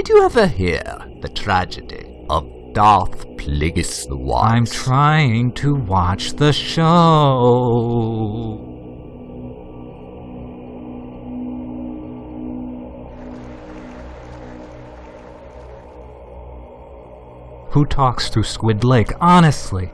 Did you ever hear the tragedy of Darth Plagueis the Wise? I'm trying to watch the show. Who talks through Squid Lake, honestly?